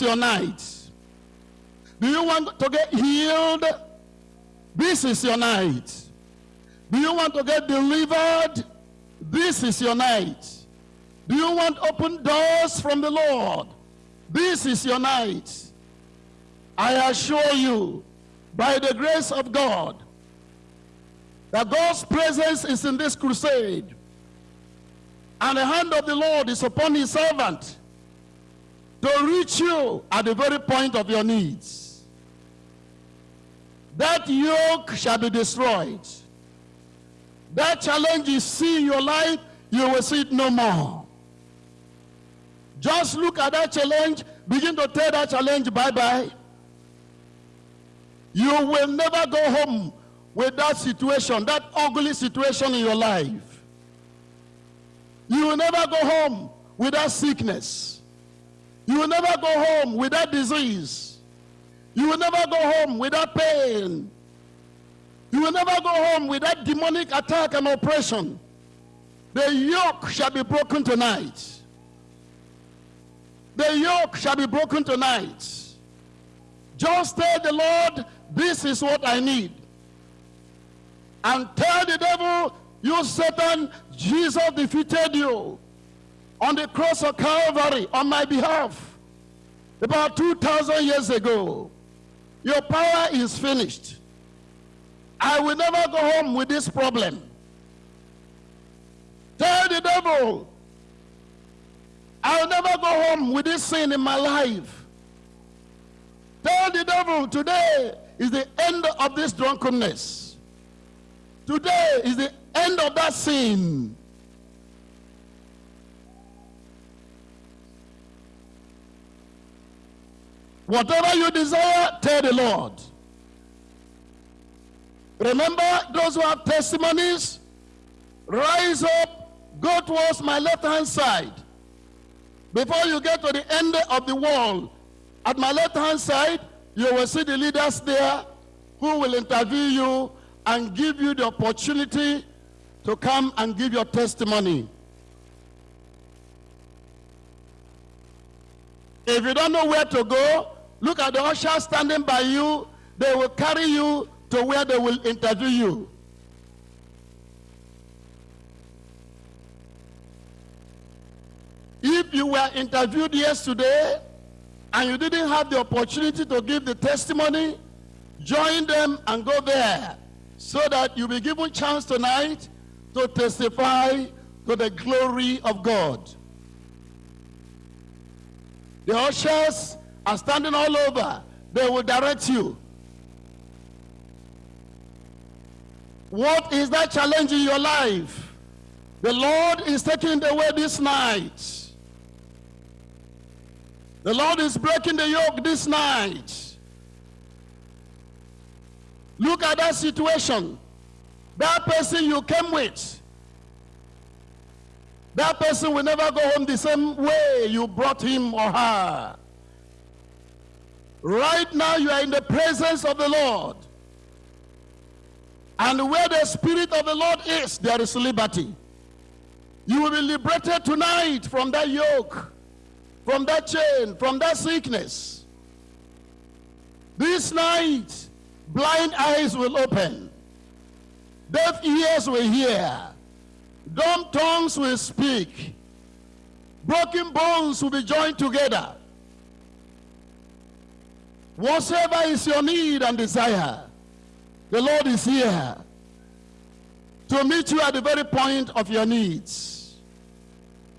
your night. Do you want to get healed? This is your night. Do you want to get delivered? This is your night. Do you want open doors from the Lord? This is your night. I assure you, by the grace of God, that God's presence is in this crusade. And the hand of the Lord is upon his servant to reach you at the very point of your needs. That yoke shall be destroyed. That challenge you see in your life, you will see it no more. Just look at that challenge, begin to tell that challenge bye-bye. You will never go home with that situation, that ugly situation in your life. You will never go home with that sickness. You will never go home without disease. You will never go home without pain. You will never go home without demonic attack and oppression. The yoke shall be broken tonight. The yoke shall be broken tonight. Just tell the Lord, this is what I need. And tell the devil, you Satan, Jesus defeated you on the cross of Calvary on my behalf about 2,000 years ago. Your power is finished. I will never go home with this problem. Tell the devil, I'll never go home with this sin in my life. Tell the devil, today is the end of this drunkenness. Today is the end of that sin. Whatever you desire, tell the Lord. Remember those who have testimonies? Rise up, go towards my left-hand side. Before you get to the end of the wall, at my left-hand side, you will see the leaders there who will interview you and give you the opportunity to come and give your testimony. If you don't know where to go, look at the usher standing by you. They will carry you to where they will interview you. If you were interviewed yesterday and you didn't have the opportunity to give the testimony, join them and go there so that you'll be given a chance tonight to testify to the glory of God. The ushers are standing all over. They will direct you. What is that challenge in your life? The Lord is taking it away this night. The Lord is breaking the yoke this night. Look at that situation. That person you came with. That person will never go home the same way you brought him or her. Right now you are in the presence of the Lord. And where the Spirit of the Lord is, there is liberty. You will be liberated tonight from that yoke, from that chain, from that sickness. This night, blind eyes will open. Deaf ears will hear. Dumb tongues will speak. Broken bones will be joined together. Whatsoever is your need and desire, the Lord is here to meet you at the very point of your needs.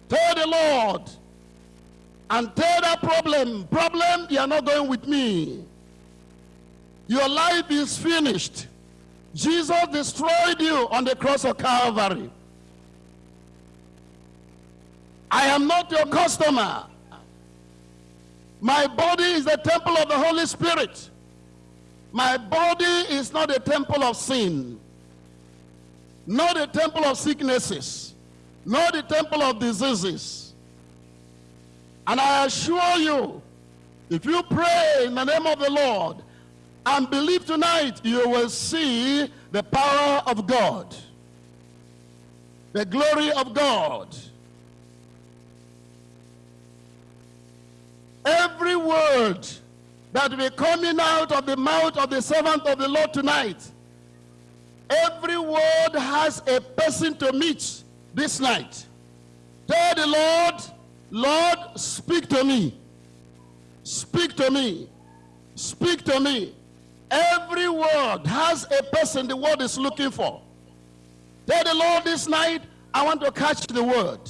Tell the Lord and tell that problem, problem, you are not going with me. Your life is finished. Jesus destroyed you on the cross of Calvary. I am not your customer. My body is the temple of the Holy Spirit. My body is not a temple of sin, not a temple of sicknesses, not a temple of diseases. And I assure you, if you pray in the name of the Lord and believe tonight, you will see the power of God, the glory of God. Every word that will be coming out of the mouth of the servant of the Lord tonight, every word has a person to meet this night. Tell the Lord, Lord, speak to me. Speak to me. Speak to me. Every word has a person the word is looking for. Tell the Lord this night, I want to catch the word.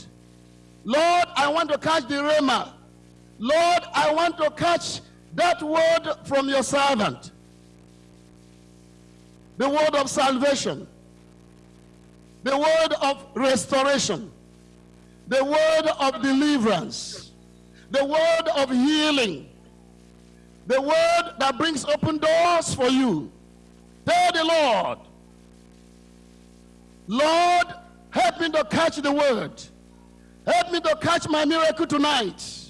Lord, I want to catch the rhema. Lord, I want to catch that word from your servant. The word of salvation. The word of restoration. The word of deliverance. The word of healing. The word that brings open doors for you. Tell the Lord, Lord, help me to catch the word. Help me to catch my miracle tonight.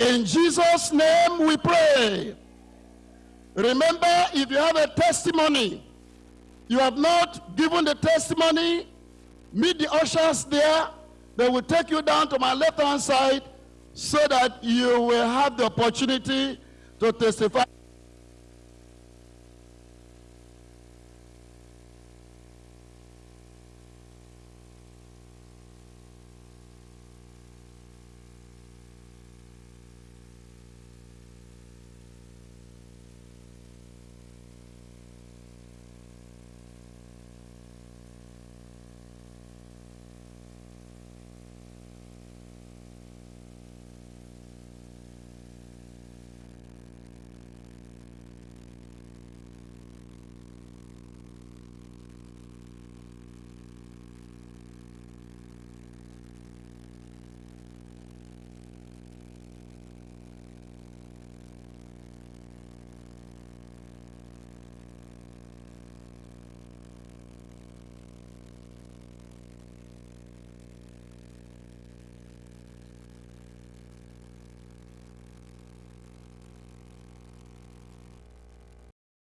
In Jesus' name we pray. Remember, if you have a testimony, you have not given the testimony, meet the ushers there. They will take you down to my left-hand side so that you will have the opportunity to testify.